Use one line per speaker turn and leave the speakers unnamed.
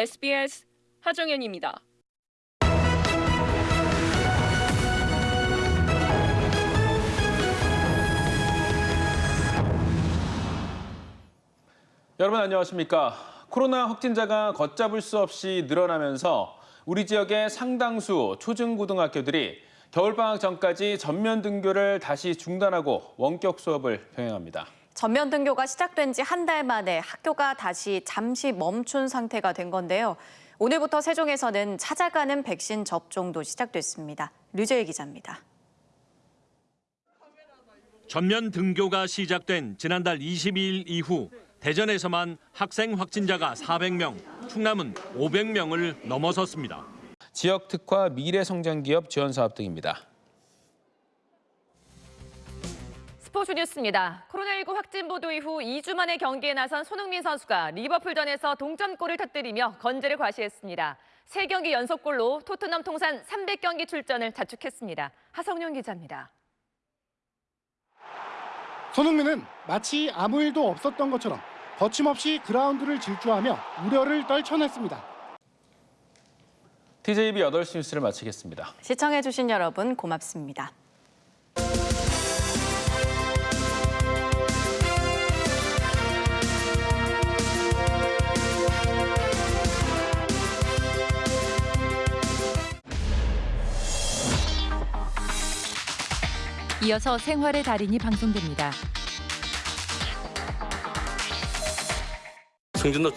SBS 하정현입니다.
여러분 안녕하십니까? 코로나 확진자가 걷잡을 수 없이 늘어나면서 우리 지역의 상당수 초중고등학교들이 겨울방학 전까지 전면 등교를 다시 중단하고 원격 수업을 병행합니다.
전면 등교가 시작된 지 한 달 만에 학교가 다시 잠시 멈춘 상태가 된 건데요. 오늘부터 세종에서는 찾아가는 백신 접종도 시작됐습니다. 류재일 기자입니다.
전면 등교가 시작된 지난달 22일 이후 대전에서만 학생 확진자가 400명, 충남은 500명을 넘어섰습니다.
지역 특화 미래 성장 기업 지원 사업 등입니다.
스포츠 뉴스입니다. 코로나19 확진 보도 이후 2주 만에 경기에 나선 손흥민 선수가 리버풀전에서 동점골을 터뜨리며 건재를 과시했습니다. 3경기 연속골로 토트넘 통산 300경기 출전을 자축했습니다. 하성룡 기자입니다.
손흥민은 마치 아무 일도 없었던 것처럼 거침없이 그라운드를 질주하며 우려를 떨쳐냈습니다.
TJB 8시 뉴스를 마치겠습니다.
시청해주신 여러분 고맙습니다.
이어서 생활의 달인이 방송됩니다.
승진도